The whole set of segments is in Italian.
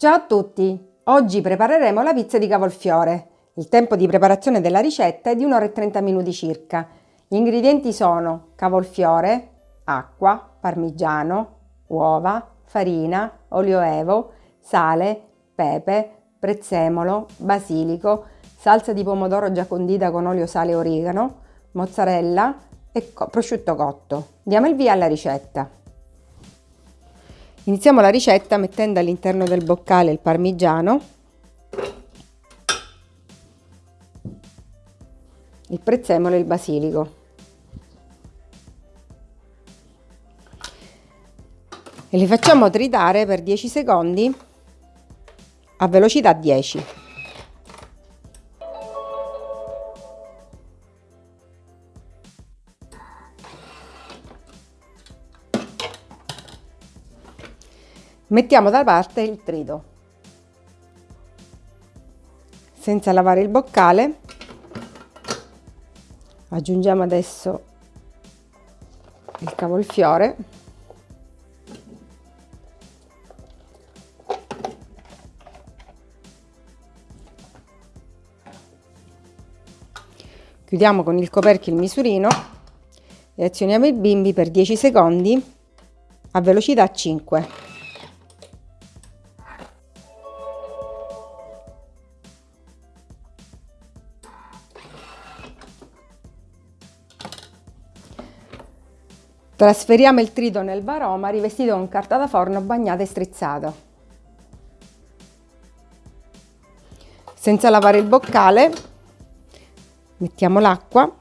Ciao a tutti! Oggi prepareremo la pizza di cavolfiore. Il tempo di preparazione della ricetta è di 1 ora e 30 minuti circa. Gli ingredienti sono cavolfiore, acqua, parmigiano, uova, farina, olio evo, sale, pepe, prezzemolo, basilico, salsa di pomodoro già condita con olio, sale e origano, mozzarella e prosciutto cotto. Diamo il via alla ricetta. Iniziamo la ricetta mettendo all'interno del boccale il parmigiano, il prezzemolo e il basilico. E li facciamo tritare per 10 secondi a velocità 10. Mettiamo da parte il trito. Senza lavare il boccale, aggiungiamo adesso il cavolfiore. Chiudiamo con il coperchio il misurino e azioniamo il bimbi per 10 secondi a velocità 5. Trasferiamo il trito nel varoma rivestito con carta da forno bagnata e strizzata. Senza lavare il boccale mettiamo l'acqua,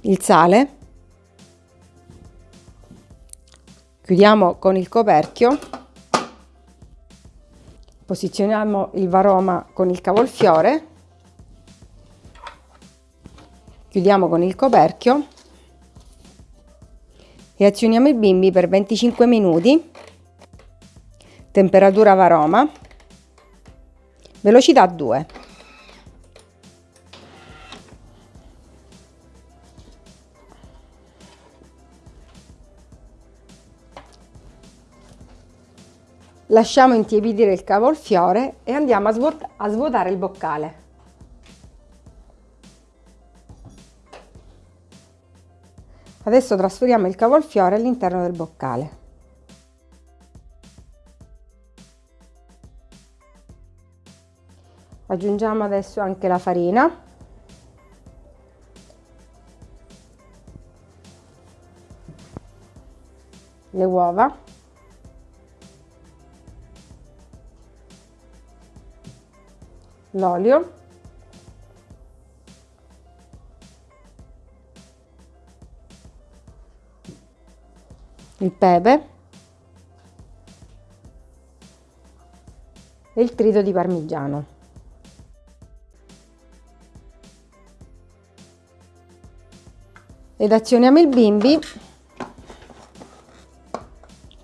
il sale, chiudiamo con il coperchio, posizioniamo il varoma con il cavolfiore chiudiamo con il coperchio. E azioniamo i bimbi per 25 minuti. Temperatura varoma. Velocità 2 lasciamo intiepidire il cavolfiore e andiamo a, svuotare il boccale Adesso trasferiamo il cavolfiore all'interno del boccale. Aggiungiamo adesso anche la farina. Le uova. L'olio. Il pepe e il trito di parmigiano. Ed azioniamo il bimbi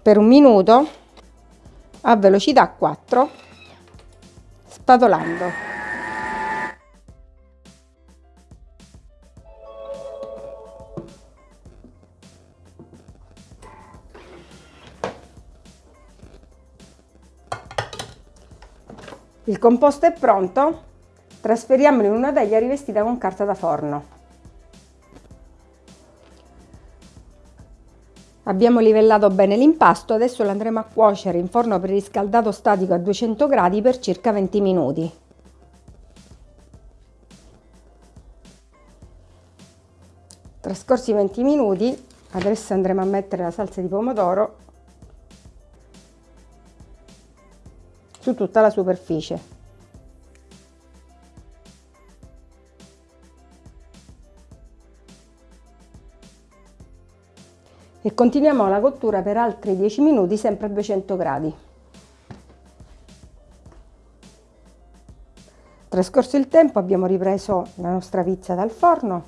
per un minuto a velocità 4 spatolando. Il composto è pronto, trasferiamolo in una teglia rivestita con carta da forno. Abbiamo livellato bene l'impasto, adesso lo andremo a cuocere in forno preriscaldato statico a 200 gradi per circa 20 minuti. Trascorsi 20 minuti, adesso andremo a mettere la salsa di pomodoro su tutta la superficie. E continuiamo la cottura per altri 10 minuti sempre a 200 gradi. Trascorso il tempo abbiamo ripreso la nostra pizza dal forno,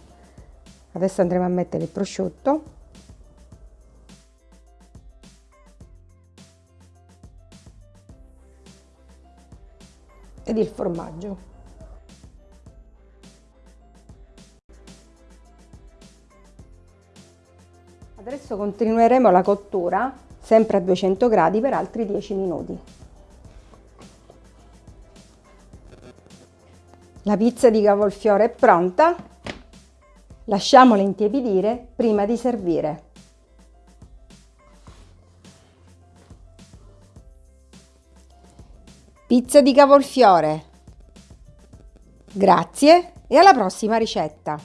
adesso andremo a mettere il prosciutto ed il formaggio. Adesso continueremo la cottura sempre a 200 gradi per altri 10 minuti. La pizza di cavolfiore è pronta, lasciamola intiepidire prima di servire. Pizza di cavolfiore. Grazie e alla prossima ricetta!